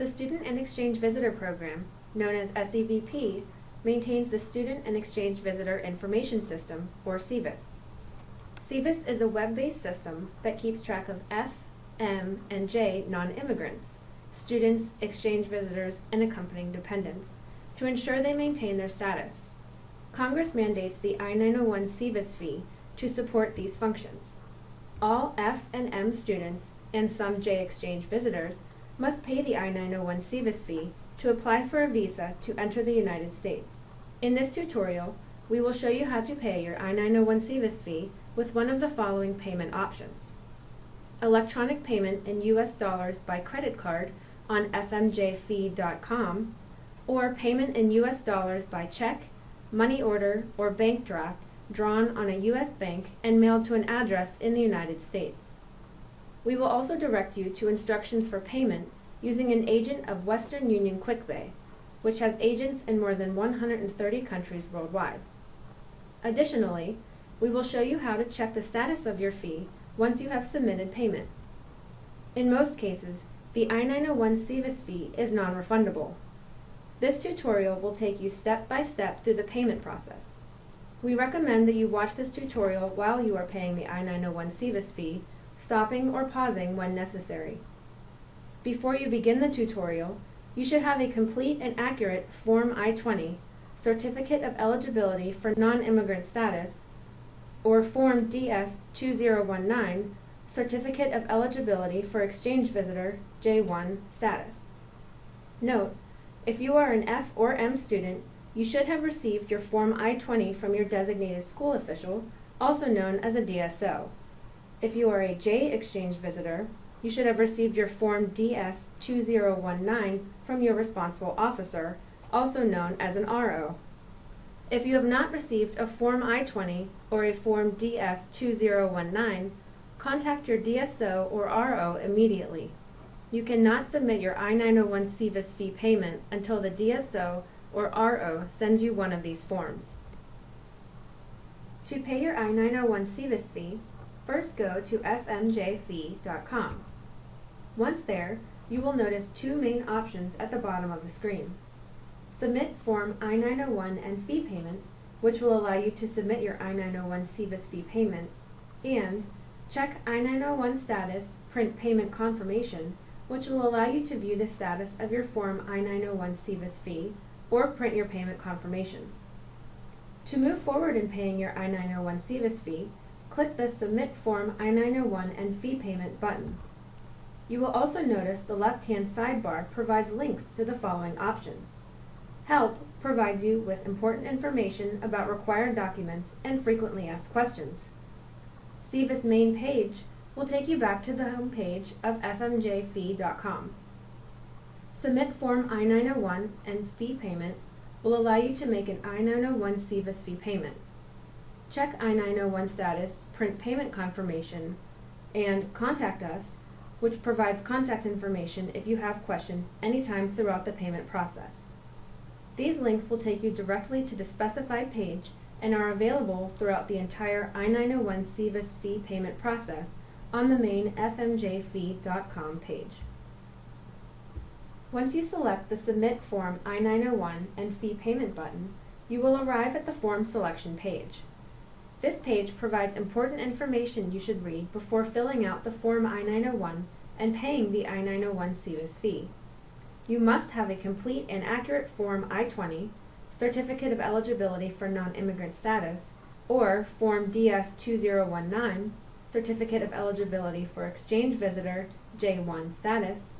The Student and Exchange Visitor Program, known as SEVP, maintains the Student and Exchange Visitor Information System, or SEVIS. SEVIS is a web-based system that keeps track of F, M, and J non-immigrants, students, exchange visitors, and accompanying dependents, to ensure they maintain their status. Congress mandates the I-901 SEVIS fee to support these functions. All F and M students and some J exchange visitors must pay the I-901 SEVIS fee to apply for a visa to enter the United States. In this tutorial, we will show you how to pay your I-901 SEVIS fee with one of the following payment options. Electronic payment in US dollars by credit card on fmjfee.com or payment in US dollars by check, money order, or bank draft drawn on a U.S. bank and mailed to an address in the United States. We will also direct you to instructions for payment using an agent of Western Union QuickPay, which has agents in more than 130 countries worldwide. Additionally, we will show you how to check the status of your fee once you have submitted payment. In most cases, the I-901 SEVIS fee is non-refundable. This tutorial will take you step by step through the payment process. We recommend that you watch this tutorial while you are paying the I-901 SEVIS fee, stopping or pausing when necessary. Before you begin the tutorial, you should have a complete and accurate Form I-20, Certificate of Eligibility for Non-Immigrant Status, or Form DS-2019, Certificate of Eligibility for Exchange Visitor J1 status. Note, if you are an F or M student, you should have received your Form I-20 from your designated school official, also known as a DSO. If you are a J exchange visitor, you should have received your Form DS-2019 from your responsible officer, also known as an RO. If you have not received a Form I-20 or a Form DS-2019, contact your DSO or RO immediately. You cannot submit your I-901 SEVIS fee payment until the DSO or RO sends you one of these forms. To pay your I-901 SEVIS fee, first go to fmjfee.com. Once there, you will notice two main options at the bottom of the screen. Submit Form I-901 and fee payment, which will allow you to submit your I-901 SEVIS fee payment, and Check I-901 status, print payment confirmation, which will allow you to view the status of your Form I-901 SEVIS fee or print your payment confirmation. To move forward in paying your I-901 SEVIS fee, click the Submit Form I-901 and Fee Payment button. You will also notice the left-hand sidebar provides links to the following options. Help provides you with important information about required documents and frequently asked questions. SEVIS main page will take you back to the home page of fmjfee.com. Submit Form I-901 and fee payment will allow you to make an I-901 SEVIS fee payment. Check I-901 status, print payment confirmation, and Contact Us, which provides contact information if you have questions anytime throughout the payment process. These links will take you directly to the specified page and are available throughout the entire I-901 SEVIS fee payment process on the main fmjfee.com page. Once you select the Submit Form I-901 and Fee Payment button, you will arrive at the form selection page. This page provides important information you should read before filling out the Form I-901 and paying the I-901 SEVIS fee. You must have a complete and accurate Form I-20, Certificate of Eligibility for Non-Immigrant Status, or Form DS-2019, Certificate of Eligibility for Exchange Visitor J1 status,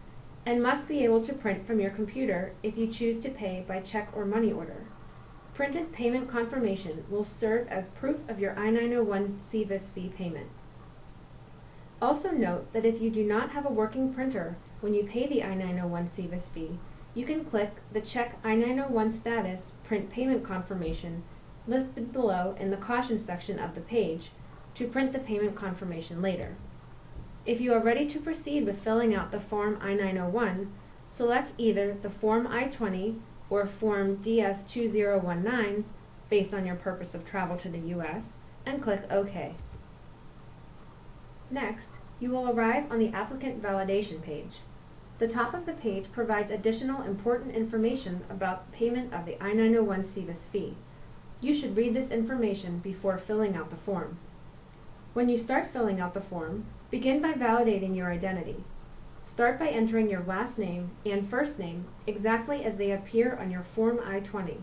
and must be able to print from your computer if you choose to pay by check or money order. Printed payment confirmation will serve as proof of your I-901 SEVIS fee payment. Also note that if you do not have a working printer when you pay the I-901 SEVIS fee, you can click the Check I-901 Status Print Payment Confirmation listed below in the Caution section of the page to print the payment confirmation later. If you are ready to proceed with filling out the Form I-901, select either the Form I-20 or Form DS-2019 based on your purpose of travel to the U.S. and click OK. Next, you will arrive on the Applicant Validation page. The top of the page provides additional important information about payment of the I-901 SEVIS fee. You should read this information before filling out the form. When you start filling out the form, begin by validating your identity. Start by entering your last name and first name exactly as they appear on your Form I-20.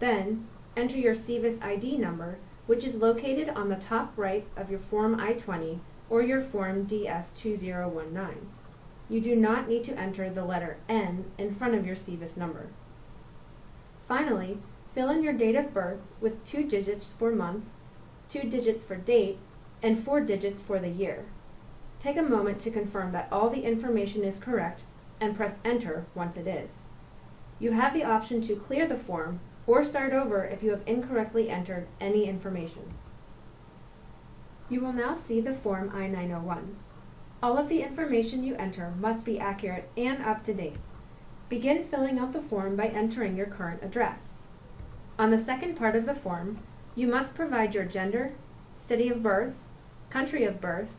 Then, enter your SEVIS ID number, which is located on the top right of your Form I-20 or your Form DS-2019. You do not need to enter the letter N in front of your SEVIS number. Finally, fill in your date of birth with two digits for month, two digits for date, and four digits for the year. Take a moment to confirm that all the information is correct and press enter once it is. You have the option to clear the form or start over if you have incorrectly entered any information. You will now see the Form I-901. All of the information you enter must be accurate and up to date. Begin filling out the form by entering your current address. On the second part of the form, you must provide your gender, city of birth, country of birth,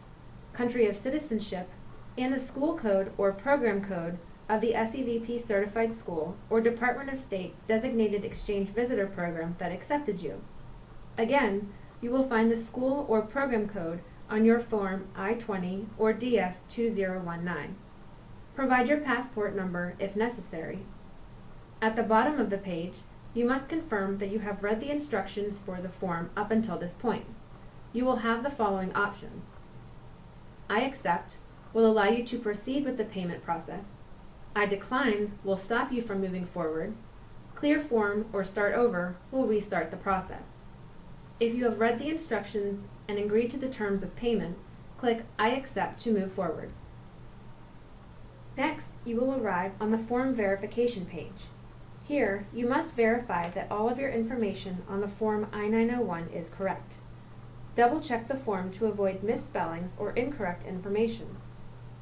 country of citizenship, and the school code or program code of the SEVP certified school or Department of State designated exchange visitor program that accepted you. Again, you will find the school or program code on your Form I-20 or DS-2019. Provide your passport number if necessary. At the bottom of the page, you must confirm that you have read the instructions for the form up until this point. You will have the following options. I accept will allow you to proceed with the payment process. I decline will stop you from moving forward. Clear form or start over will restart the process. If you have read the instructions and agreed to the terms of payment, click I accept to move forward. Next, you will arrive on the form verification page. Here, you must verify that all of your information on the Form I-901 is correct. Double check the form to avoid misspellings or incorrect information.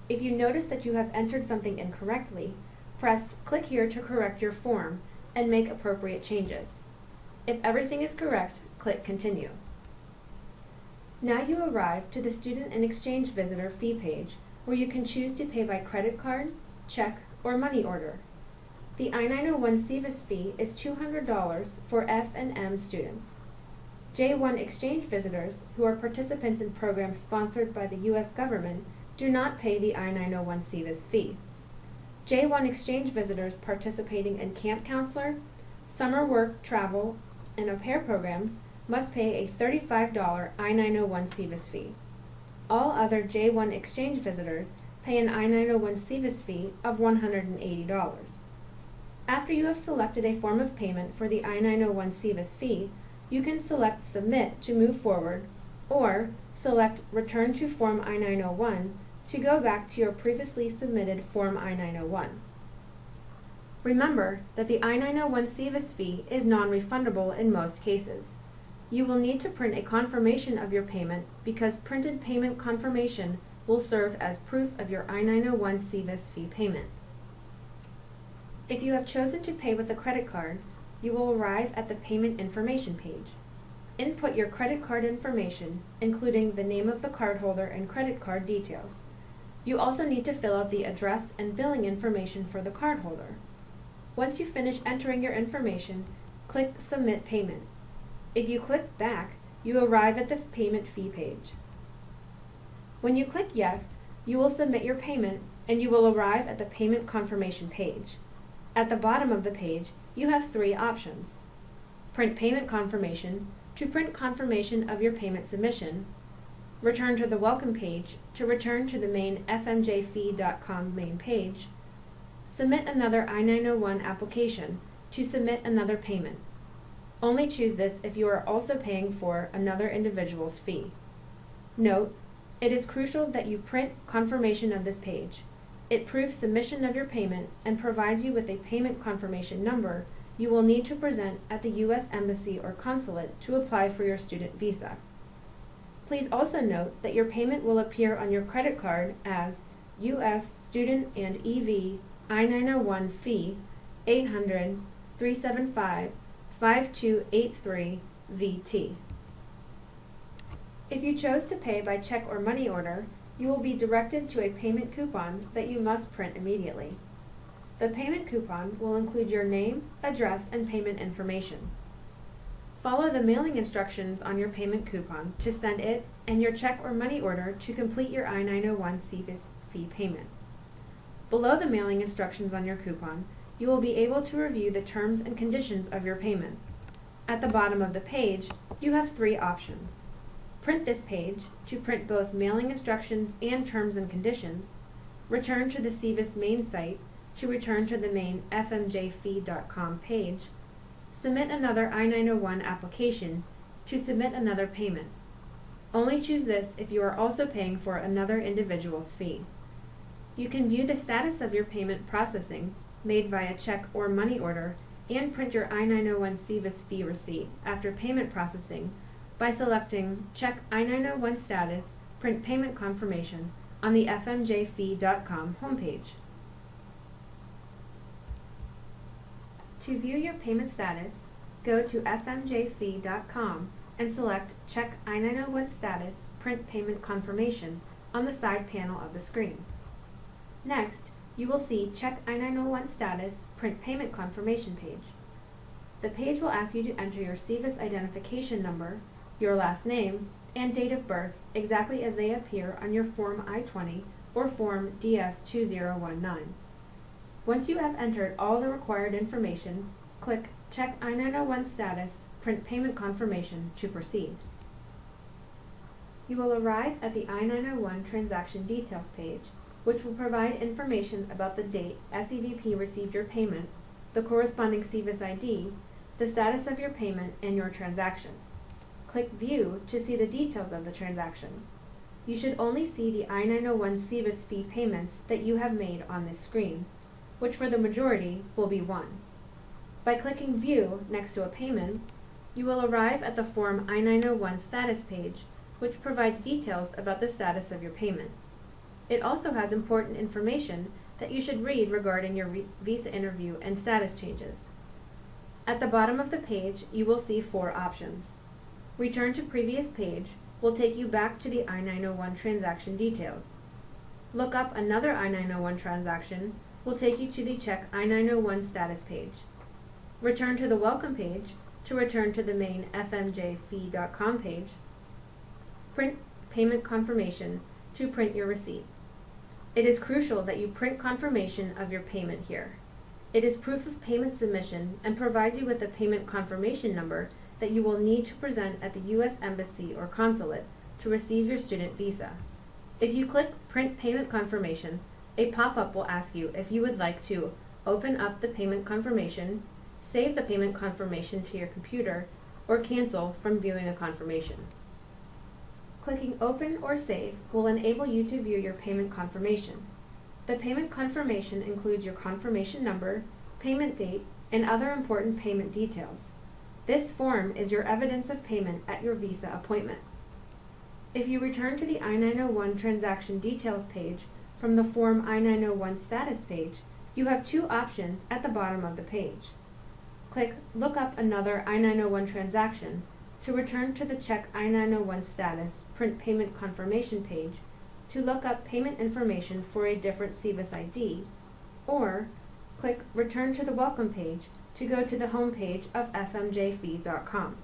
If you notice that you have entered something incorrectly, press click here to correct your form and make appropriate changes. If everything is correct, click continue. Now you arrive to the Student and Exchange Visitor fee page where you can choose to pay by credit card, check, or money order. The I-901 SEVIS fee is $200 for F and M students. J1 exchange visitors, who are participants in programs sponsored by the U.S. government, do not pay the I-901 SEVIS fee. J1 exchange visitors participating in Camp Counselor, summer work, travel, and au pair programs must pay a $35 I-901 SEVIS fee. All other J1 exchange visitors pay an I-901 SEVIS fee of $180. After you have selected a form of payment for the I-901 SEVIS fee, you can select Submit to move forward, or select Return to Form I-901 to go back to your previously submitted Form I-901. Remember that the I-901 SEVIS fee is non-refundable in most cases. You will need to print a confirmation of your payment because printed payment confirmation will serve as proof of your I-901 SEVIS fee payment. If you have chosen to pay with a credit card, you will arrive at the payment information page. Input your credit card information, including the name of the cardholder and credit card details. You also need to fill out the address and billing information for the cardholder. Once you finish entering your information, click Submit Payment. If you click Back, you arrive at the payment fee page. When you click Yes, you will submit your payment and you will arrive at the payment confirmation page. At the bottom of the page, you have three options. Print payment confirmation to print confirmation of your payment submission, return to the welcome page to return to the main fmjfee.com main page, submit another I-901 application to submit another payment. Only choose this if you are also paying for another individual's fee. Note, it is crucial that you print confirmation of this page. It proves submission of your payment and provides you with a payment confirmation number you will need to present at the U.S. Embassy or Consulate to apply for your student visa. Please also note that your payment will appear on your credit card as U.S. Student and EV I-901 fee 800 375 5283 VT. If you chose to pay by check or money order, you will be directed to a payment coupon that you must print immediately. The payment coupon will include your name, address, and payment information. Follow the mailing instructions on your payment coupon to send it and your check or money order to complete your I-901 SEVIS fee payment. Below the mailing instructions on your coupon, you will be able to review the terms and conditions of your payment. At the bottom of the page, you have three options. Print this page to print both mailing instructions and terms and conditions, return to the SEVIS main site to return to the main fmjfee.com page, submit another I-901 application to submit another payment. Only choose this if you are also paying for another individual's fee. You can view the status of your payment processing, made via check or money order, and print your I-901 SEVIS fee receipt after payment processing by selecting Check I-901 Status, Print Payment Confirmation on the fmjfee.com homepage. To view your payment status, go to fmjfee.com and select Check I-901 Status, Print Payment Confirmation on the side panel of the screen. Next, you will see Check I-901 Status, Print Payment Confirmation page. The page will ask you to enter your SEVIS identification number, your last name, and date of birth exactly as they appear on your Form I-20 or Form DS-2019. Once you have entered all the required information, click Check I-901 Status, Print Payment Confirmation to proceed. You will arrive at the I-901 Transaction Details page, which will provide information about the date SEVP received your payment, the corresponding SEVIS ID, the status of your payment, and your transaction. Click View to see the details of the transaction. You should only see the I-901 SEVIS fee payments that you have made on this screen, which for the majority will be one. By clicking View next to a payment, you will arrive at the Form I-901 status page, which provides details about the status of your payment. It also has important information that you should read regarding your visa interview and status changes. At the bottom of the page, you will see four options. Return to previous page will take you back to the I-901 transaction details. Look up another I-901 transaction will take you to the Check I-901 status page. Return to the Welcome page to return to the main fmjfee.com page. Print Payment Confirmation to print your receipt. It is crucial that you print confirmation of your payment here. It is proof of payment submission and provides you with a payment confirmation number that you will need to present at the U.S. Embassy or Consulate to receive your student visa. If you click Print Payment Confirmation, a pop-up will ask you if you would like to open up the payment confirmation, save the payment confirmation to your computer, or cancel from viewing a confirmation. Clicking Open or Save will enable you to view your payment confirmation. The payment confirmation includes your confirmation number, payment date, and other important payment details. This form is your evidence of payment at your visa appointment. If you return to the I-901 transaction details page from the Form I-901 status page, you have two options at the bottom of the page. Click Look up another I-901 transaction to return to the Check I-901 status print payment confirmation page to look up payment information for a different SEVIS ID, or click Return to the Welcome page to go to the homepage of fmjfee.com.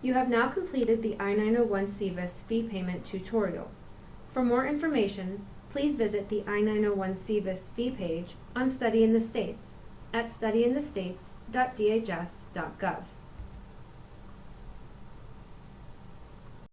You have now completed the I-901 SEVIS fee payment tutorial. For more information, please visit the I-901 SEVIS fee page on Study in the States at studyinthestates.dhs.gov.